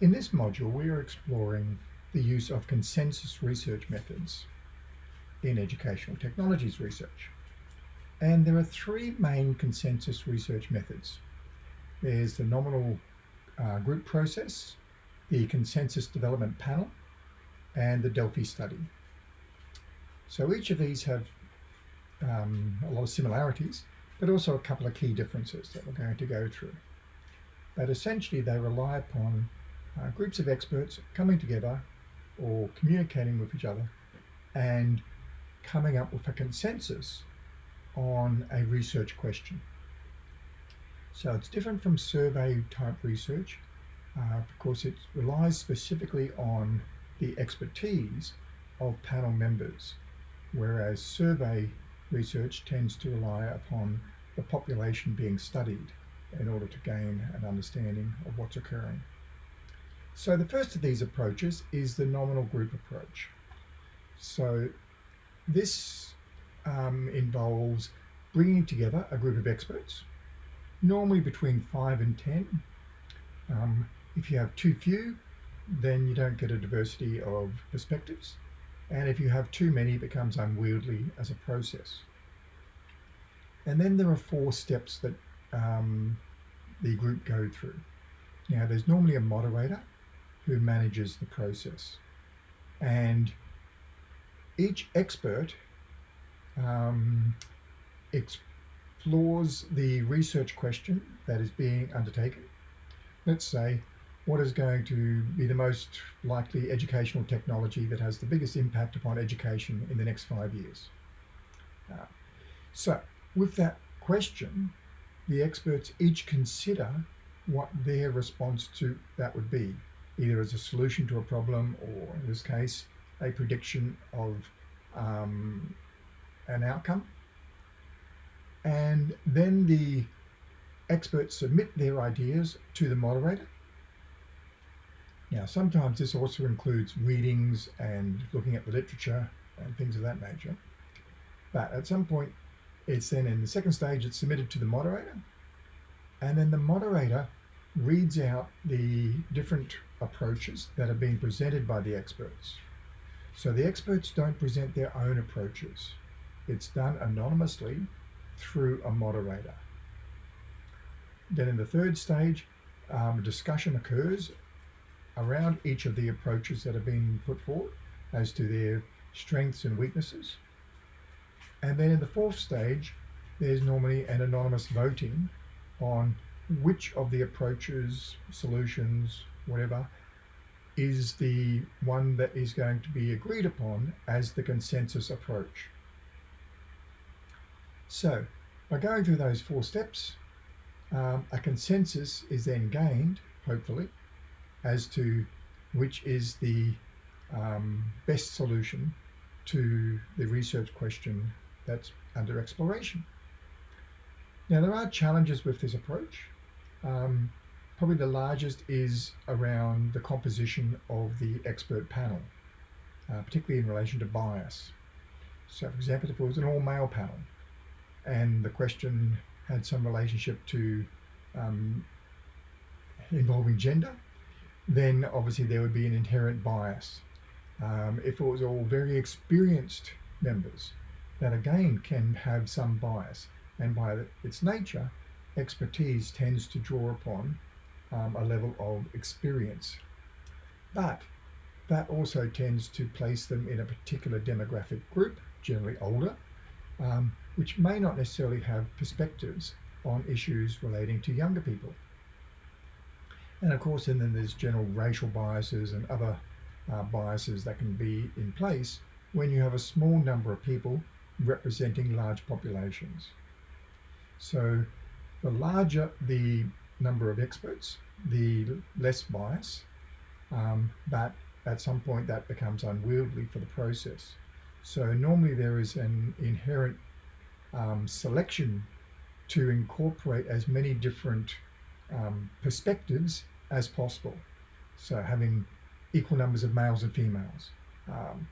In this module, we are exploring the use of consensus research methods in educational technologies research. And there are three main consensus research methods. There's the nominal uh, group process, the consensus development panel, and the Delphi study. So each of these have um, a lot of similarities, but also a couple of key differences that we're going to go through. But essentially they rely upon uh, groups of experts coming together or communicating with each other and coming up with a consensus on a research question. So it's different from survey type research uh, because it relies specifically on the expertise of panel members, whereas survey research tends to rely upon the population being studied in order to gain an understanding of what's occurring. So the first of these approaches is the nominal group approach. So this um, involves bringing together a group of experts, normally between five and 10. Um, if you have too few, then you don't get a diversity of perspectives. And if you have too many, it becomes unwieldy as a process. And then there are four steps that um, the group go through. Now, there's normally a moderator who manages the process. And each expert um, explores the research question that is being undertaken. Let's say, what is going to be the most likely educational technology that has the biggest impact upon education in the next five years? Uh, so with that question, the experts each consider what their response to that would be, either as a solution to a problem or in this case, a prediction of um, an outcome. And then the experts submit their ideas to the moderator. Now, sometimes this also includes readings and looking at the literature and things of that nature. But at some point, it's then in the second stage, it's submitted to the moderator. And then the moderator reads out the different approaches that are being presented by the experts. So the experts don't present their own approaches. It's done anonymously through a moderator. Then in the third stage, um, discussion occurs around each of the approaches that have been put forward as to their strengths and weaknesses. And then in the fourth stage, there's normally an anonymous voting on which of the approaches, solutions, whatever, is the one that is going to be agreed upon as the consensus approach. So by going through those four steps, um, a consensus is then gained, hopefully, as to which is the um, best solution to the research question that's under exploration. Now there are challenges with this approach. Um, probably the largest is around the composition of the expert panel, uh, particularly in relation to bias. So for example, if it was an all-male panel and the question had some relationship to um, involving gender, then obviously there would be an inherent bias. Um, if it was all very experienced members, that again can have some bias. And by its nature, expertise tends to draw upon um, a level of experience. But that also tends to place them in a particular demographic group, generally older, um, which may not necessarily have perspectives on issues relating to younger people. And of course, and then there's general racial biases and other uh, biases that can be in place when you have a small number of people representing large populations. So the larger the number of experts, the less bias, um, but at some point that becomes unwieldy for the process. So normally there is an inherent um, selection to incorporate as many different um, perspectives as possible. So having equal numbers of males and females, um,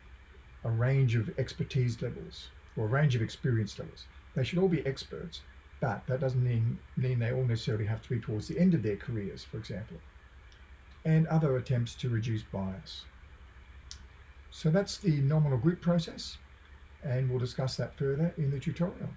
a range of expertise levels, or a range of experience levels. They should all be experts, but that doesn't mean, mean they all necessarily have to be towards the end of their careers, for example. and other attempts to reduce bias. So that's the nominal group process and we'll discuss that further in the tutorial.